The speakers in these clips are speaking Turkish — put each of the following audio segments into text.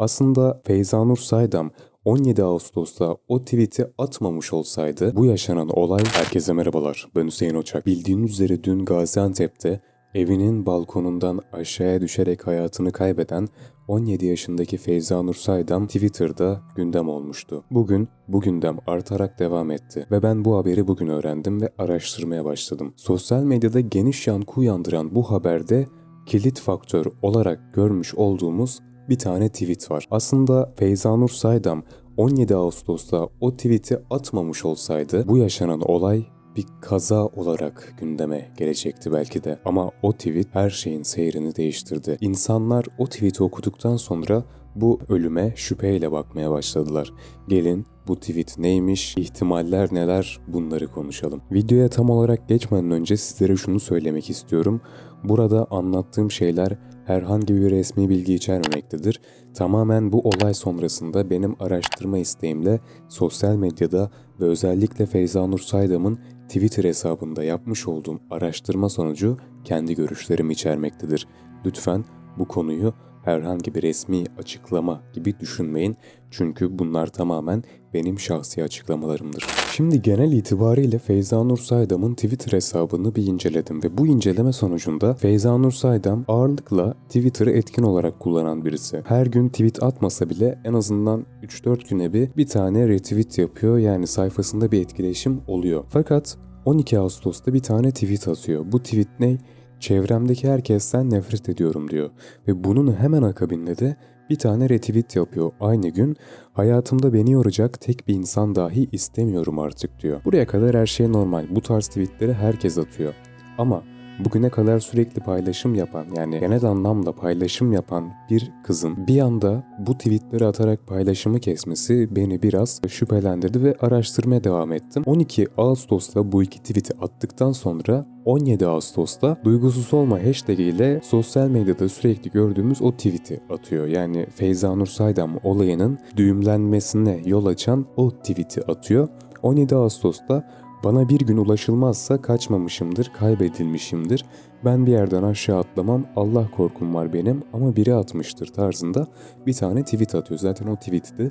Aslında Feyza Nur Saydam 17 Ağustos'ta o tweet'i atmamış olsaydı bu yaşanan olay herkese merhabalar. Ben Hüseyin Oçak. Bildiğiniz üzere dün Gaziantep'te evinin balkonundan aşağıya düşerek hayatını kaybeden 17 yaşındaki Feyza Nur Saydam Twitter'da gündem olmuştu. Bugün bu gündem artarak devam etti ve ben bu haberi bugün öğrendim ve araştırmaya başladım. Sosyal medyada geniş yankı uyandıran bu haberde kilit faktör olarak görmüş olduğumuz bir tane tweet var. Aslında Feyza Nur Saydam 17 Ağustos'ta o tweet'i atmamış olsaydı bu yaşanan olay bir kaza olarak gündeme gelecekti belki de. Ama o tweet her şeyin seyrini değiştirdi. İnsanlar o tweet'i okuduktan sonra bu ölüme şüpheyle bakmaya başladılar. Gelin bu tweet neymiş, ihtimaller neler bunları konuşalım. Videoya tam olarak geçmeden önce sizlere şunu söylemek istiyorum. Burada anlattığım şeyler herhangi bir resmi bilgi içermemektedir. Tamamen bu olay sonrasında benim araştırma isteğimle sosyal medyada ve özellikle Feyza Nur Saydam'ın Twitter hesabında yapmış olduğum araştırma sonucu kendi görüşlerimi içermektedir. Lütfen bu konuyu herhangi bir resmi açıklama gibi düşünmeyin. Çünkü bunlar tamamen benim şahsi açıklamalarımdır. Şimdi genel itibariyle Feyza Nur Saydam'ın Twitter hesabını bir inceledim ve bu inceleme sonucunda Feyza Nur Saydam ağırlıkla Twitter'ı etkin olarak kullanan birisi. Her gün tweet atmasa bile en azından 3-4 güne bir bir tane retweet yapıyor yani sayfasında bir etkileşim oluyor. Fakat 12 Ağustos'ta bir tane tweet atıyor. Bu tweet ne? Çevremdeki herkesten nefret ediyorum diyor. Ve bunun hemen akabinde de bir tane retweet yapıyor aynı gün. Hayatımda beni yoracak tek bir insan dahi istemiyorum artık diyor. Buraya kadar her şey normal. Bu tarz tweetleri herkes atıyor. Ama bugüne kadar sürekli paylaşım yapan yani genel anlamda paylaşım yapan bir kızın bir anda bu tweetleri atarak paylaşımı kesmesi beni biraz şüphelendirdi ve araştırmaya devam ettim. 12 Ağustos'ta bu iki tweet'i attıktan sonra 17 Ağustos'ta duygusuz olma hashtag ile sosyal medyada sürekli gördüğümüz o tweet'i atıyor. Yani Feyza Nur Saydam olayının düğümlenmesine yol açan o tweet'i atıyor. 17 Ağustos'ta bana bir gün ulaşılmazsa kaçmamışımdır, kaybedilmişimdir. Ben bir yerden aşağı atlamam, Allah korkum var benim ama biri atmıştır tarzında bir tane tweet atıyor. Zaten o tweet'i de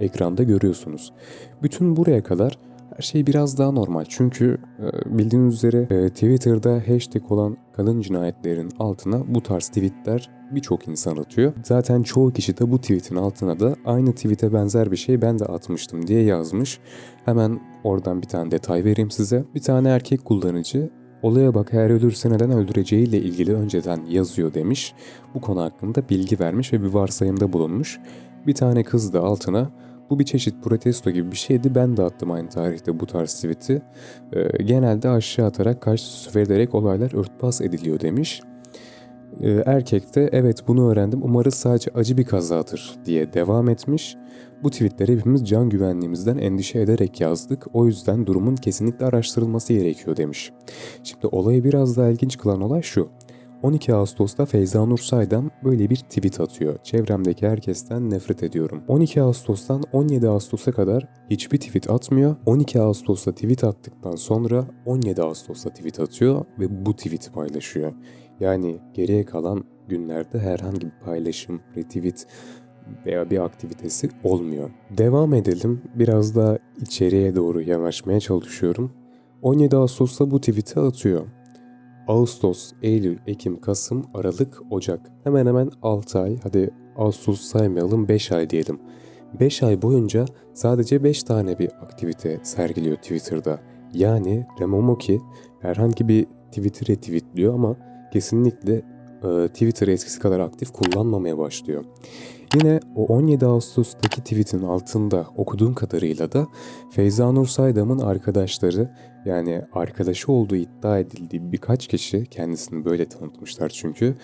ekranda görüyorsunuz. Bütün buraya kadar her şey biraz daha normal. Çünkü e, bildiğiniz üzere e, Twitter'da hashtag olan kadın cinayetlerin altına bu tarz tweetler birçok insan atıyor. Zaten çoğu kişi de bu tweetin altına da aynı tweete benzer bir şey ben de atmıştım diye yazmış. Hemen oradan bir tane detay vereyim size. Bir tane erkek kullanıcı Olaya bak eğer ölürse neden öldüreceğiyle ilgili önceden yazıyor demiş. Bu konu hakkında bilgi vermiş ve bir varsayımda bulunmuş. Bir tane kız da altına bu bir çeşit protesto gibi bir şeydi. Ben de attım aynı tarihte bu tarz tweet'i. E, genelde aşağı atarak karşı süfer ederek olaylar örtbas ediliyor demiş. E, erkek de evet bunu öğrendim umarız sadece acı bir kazadır diye devam etmiş. Bu tweetleri hepimiz can güvenliğimizden endişe ederek yazdık. O yüzden durumun kesinlikle araştırılması gerekiyor demiş. Şimdi olayı biraz daha ilginç kılan olay şu. 12 Ağustos'ta Feyza Nur Saydam böyle bir tweet atıyor. Çevremdeki herkesten nefret ediyorum. 12 Ağustos'tan 17 Ağustos'a kadar hiçbir tweet atmıyor. 12 Ağustos'ta tweet attıktan sonra 17 Ağustos'ta tweet atıyor ve bu tweet'i paylaşıyor. Yani geriye kalan günlerde herhangi bir paylaşım, retweet veya bir aktivitesi olmuyor. Devam edelim. Biraz daha içeriye doğru yanaşmaya çalışıyorum. 17 Ağustos'ta bu tweet'i atıyor. Ağustos, Eylül, Ekim, Kasım, Aralık, Ocak. Hemen hemen 6 ay, hadi Ağustos saymayalım 5 ay diyelim. 5 ay boyunca sadece 5 tane bir aktivite sergiliyor Twitter'da. Yani Remomoki herhangi bir Twitter'e retweetliyor ama kesinlikle e, Twitter'ı eskisi kadar aktif kullanmamaya başlıyor. Yine o 17 Ağustos'taki tweetin altında okuduğum kadarıyla da Feyza Nur Saydam'ın arkadaşları yani arkadaşı olduğu iddia edildiği birkaç kişi kendisini böyle tanıtmışlar çünkü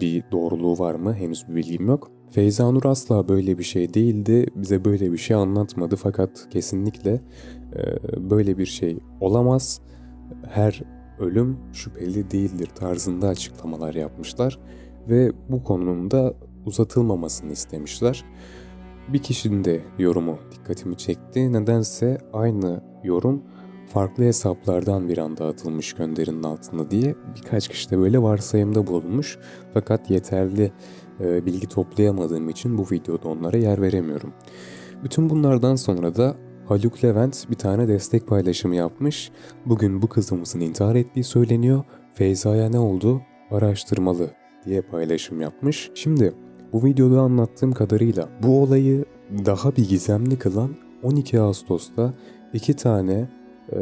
bir doğruluğu var mı henüz bir bilgim yok. Feyza Nur asla böyle bir şey değildi, bize böyle bir şey anlatmadı fakat kesinlikle böyle bir şey olamaz. Her ölüm şüpheli değildir tarzında açıklamalar yapmışlar ve bu konunun da uzatılmamasını istemişler. Bir kişinin de yorumu dikkatimi çekti. Nedense aynı yorum farklı hesaplardan bir anda atılmış gönderinin altında diye birkaç kişi de böyle varsayımda bulunmuş. Fakat yeterli e, bilgi toplayamadığım için bu videoda onlara yer veremiyorum. Bütün bunlardan sonra da Haluk Levent bir tane destek paylaşımı yapmış. Bugün bu kızımızın intihar ettiği söyleniyor. Feyza'ya ne oldu? Araştırmalı diye paylaşım yapmış. Şimdi bu videoda anlattığım kadarıyla bu olayı daha bir gizemli kılan 12 Ağustos'ta iki tane e,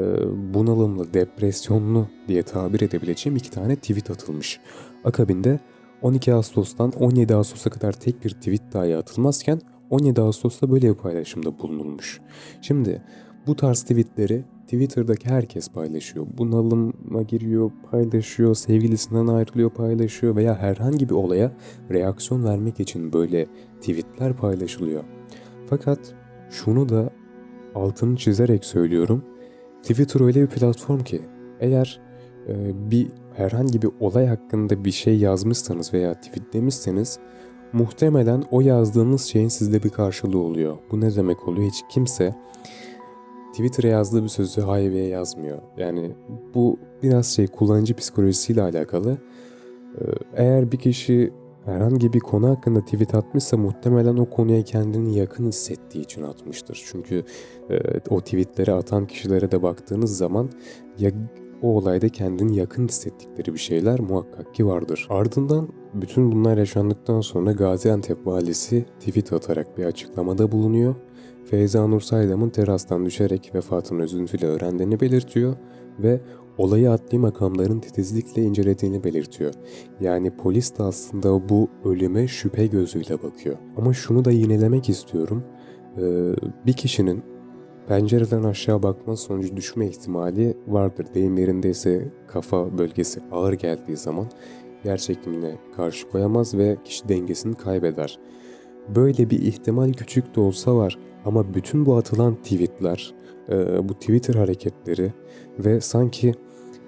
bunalımlı, depresyonlu diye tabir edebileceğim iki tane tweet atılmış. Akabinde 12 Ağustos'tan 17 Ağustos'a kadar tek bir tweet dahi atılmazken 17 Ağustos'ta böyle bir paylaşımda bulunulmuş. Şimdi bu tarz tweetleri Twitter'daki herkes paylaşıyor. Bunalıma giriyor, paylaşıyor, sevgilisinden ayrılıyor, paylaşıyor veya herhangi bir olaya reaksiyon vermek için böyle tweetler paylaşılıyor. Fakat şunu da altını çizerek söylüyorum. Twitter öyle bir platform ki eğer e, bir herhangi bir olay hakkında bir şey yazmışsanız veya tweetlemişseniz muhtemelen o yazdığınız şeyin sizde bir karşılığı oluyor. Bu ne demek oluyor? Hiç kimse Twitter'a yazdığı bir sözü hayveye yazmıyor. Yani bu biraz şey kullanıcı psikolojisiyle alakalı. Ee, Eğer bir kişi herhangi bir konu hakkında tweet atmışsa muhtemelen o konuya kendini yakın hissettiği için atmıştır. Çünkü e, o tweetleri atan kişilere de baktığınız zaman ya o olayda kendini yakın hissettikleri bir şeyler muhakkak ki vardır. Ardından bütün bunlar yaşandıktan sonra Gaziantep valisi tweet atarak bir açıklamada bulunuyor. Feyza Nur Saydam'ın terastan düşerek vefatını üzüntüyle öğrendiğini belirtiyor ve olayı adli makamların titizlikle incelediğini belirtiyor. Yani polis de aslında bu ölüme şüphe gözüyle bakıyor. Ama şunu da yinelemek istiyorum. Ee, bir kişinin pencereden aşağı bakma sonucu düşme ihtimali vardır. Deyim yerindeyse kafa bölgesi ağır geldiği zaman yer karşı koyamaz ve kişi dengesini kaybeder. Böyle bir ihtimal küçük de olsa var ama bütün bu atılan tweetler, e, bu Twitter hareketleri ve sanki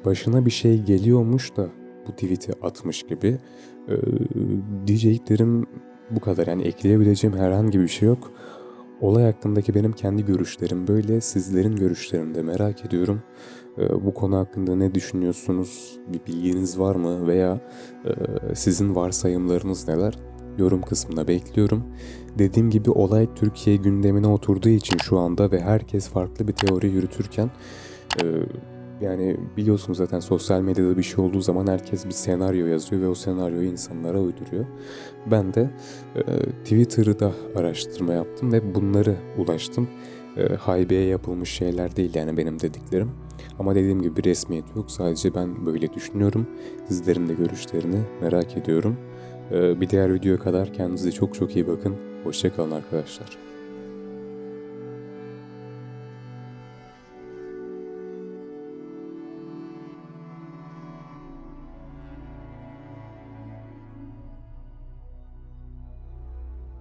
başına bir şey geliyormuş da bu tweet'i atmış gibi e, diyeceklerim bu kadar. Yani ekleyebileceğim herhangi bir şey yok. Olay hakkındaki benim kendi görüşlerim böyle. Sizlerin görüşlerini de merak ediyorum. E, bu konu hakkında ne düşünüyorsunuz? Bir bilginiz var mı? Veya e, sizin varsayımlarınız neler? yorum kısmına bekliyorum. Dediğim gibi olay Türkiye gündemine oturduğu için şu anda ve herkes farklı bir teori yürütürken e, yani biliyorsunuz zaten sosyal medyada bir şey olduğu zaman herkes bir senaryo yazıyor ve o senaryoyu insanlara uyduruyor. Ben de e, Twitter'da araştırma yaptım ve bunları ulaştım. E, haybeye yapılmış şeyler değil yani benim dediklerim. Ama dediğim gibi bir resmiyet yok. Sadece ben böyle düşünüyorum. Sizlerin de görüşlerini merak ediyorum. Ee, Bir diğer videoya kadar kendinize çok çok iyi bakın. Hoşçakalın arkadaşlar.